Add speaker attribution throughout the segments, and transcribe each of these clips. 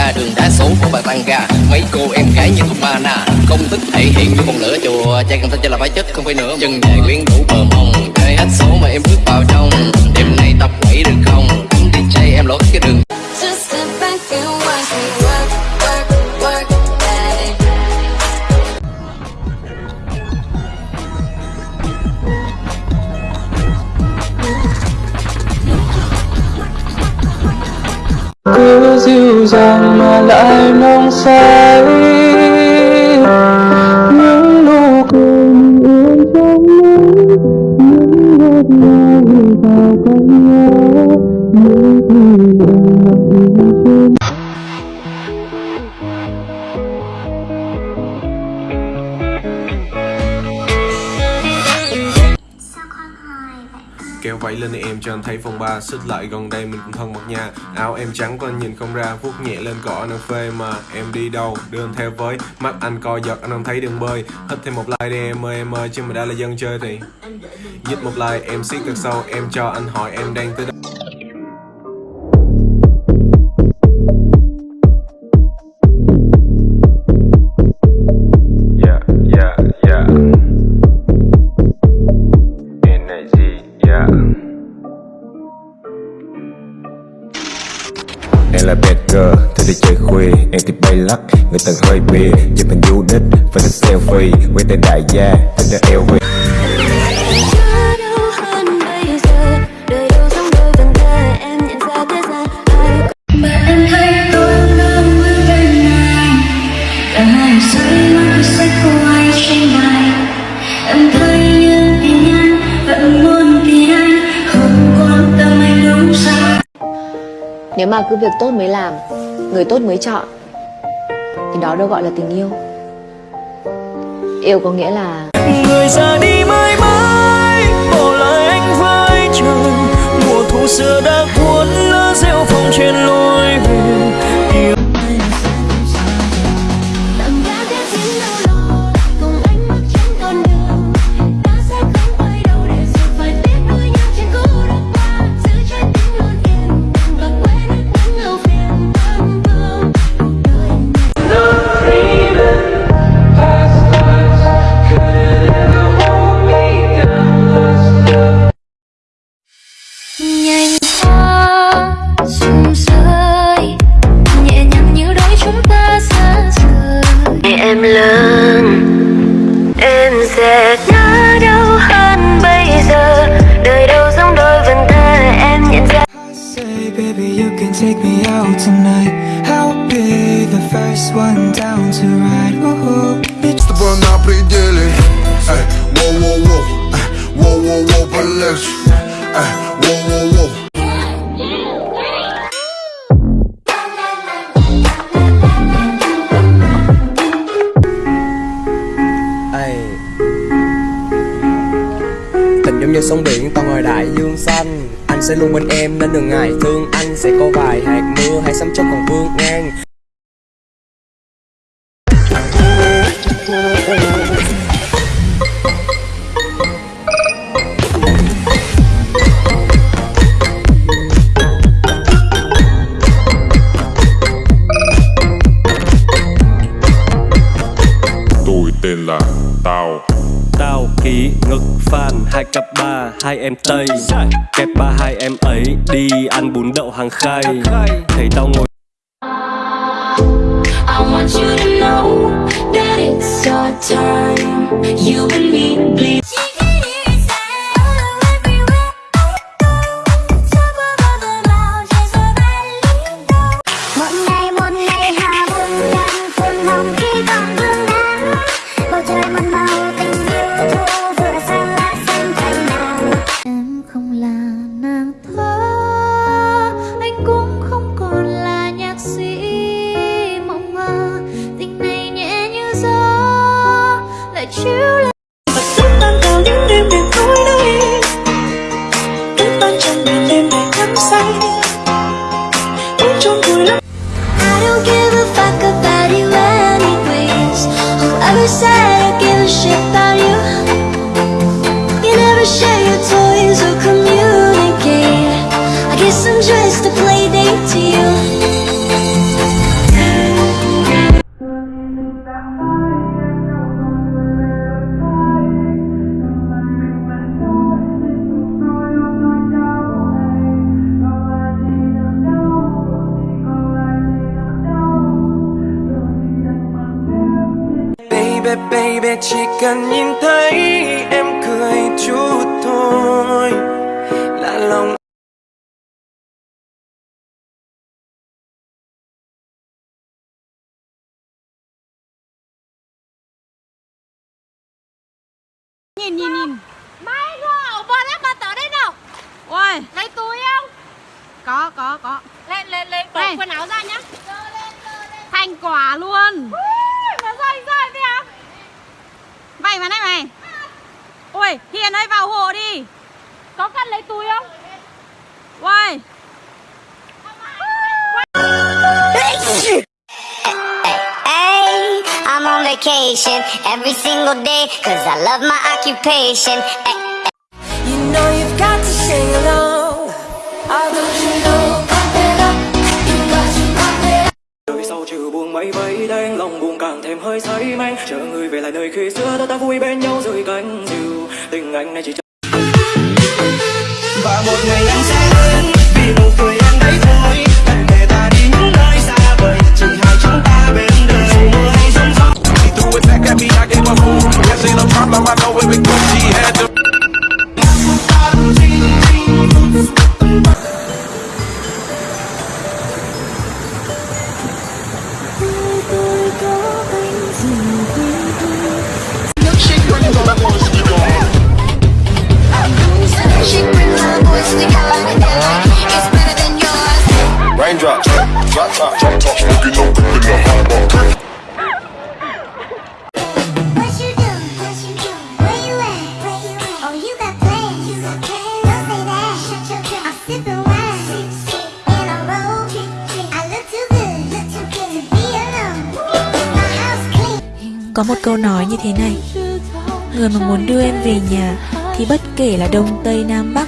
Speaker 1: ra đường đá số của bà tăng ga mấy cô em gái như ba na công thức thể hiện như con lửa chùa. Trai cần thân cho là phải chết không phải nữa. Chân dài quyến đủ bờ mông chơi hết số mà em bước vào trong. Đêm nay tập quẩy được không? Đi DJ em lỗi cái đường.
Speaker 2: Cứ dịu dàng mà lại nồng say.
Speaker 3: Cho anh thấy phong ba Xích lại gần đây mình cũng thân mật nha Áo em trắng quanh anh nhìn không ra, vuốt nhẹ lên cỏ anh phê mà Em đi đâu? Đưa anh theo với, Mắt anh co giật, anh không thấy đường bơi. Hít thêm một like đi, em ơi em ơi, Chứ mà đã là dân chơi thì. Dứt một like, em siết thật sâu, Em cho anh hỏi em đang tới đâu. Em là bad girl, thôi đi chơi khuya. Em thì bay lắc, người tầng hơi bia Chụp hình du đích, phải thích selfie. Quay tên đại gia, thích là LV
Speaker 4: Nếu mà cứ việc tốt mới làm, Người tốt mới chọn, Thì đó đâu gọi là tình yêu. Yêu có nghĩa là
Speaker 2: người ra đi mãi
Speaker 5: sẽ nhớ đâu hơn bây giờ đời đâu giống đôi vần thơ em nhận ra
Speaker 6: Say, baby, you can take me out tonight. I'll be the first one down to ride. Ooh,
Speaker 7: С тобой на пределе Эй, воу-воу-воу Эй, Воу-воу-воу, полегче Эй, воу-воу-воу
Speaker 8: giống như sóng biển tao ngồi đại dương xanh. Anh sẽ luôn bên em nên đừng ngại thương Anh. Sẽ có vài hạt mưa hay sấm chớp còn vương ngang.
Speaker 3: Tôi tên là Tao
Speaker 2: tao ký ngực phan, hai cặp ba, hai em tây. Kẹp ba, hai em ấy đi ăn bún đậu hàng khay. Thấy tao ngồi
Speaker 5: I want you to know that it's our time. You and me, please. talk about you anyways All ever said, I give a shit
Speaker 9: Baby baby chỉ cần nhìn thấy em cười chút thôi. Là lòng
Speaker 10: Nhìn nhìn nhìn. Mai ngờ bờ lắc mà tới đây nào. Ôi. Lấy túi không? Có có có. Lên lên lên bỏ quần áo ra nhá. Thành quả luôn Vậy mà này mày. Ôi Hiền ơi vào hộ đi. Có cần lấy túi không?
Speaker 11: Hey, I'm on vacation every single day Cause I love my occupation.
Speaker 12: You know you've got to sing along
Speaker 9: thêm hơi say men. Chờ người về lại nơi khi xưa, ta ta vui bên nhau dưới cánh diều. Tình anh này chỉ
Speaker 12: Có một câu nói như thế này. Người mà muốn đưa em về nhà Thì bất kể là Đông, Tây, Nam, Bắc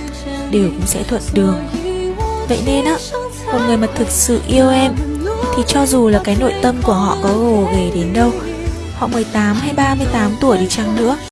Speaker 12: Đều cũng sẽ thuận đường. Vậy nên á Một người mà thực sự yêu em Thì cho dù là cái nội tâm của họ có gồ ghề đến đâu Họ 18 hay 38 tuổi đi chăng nữa.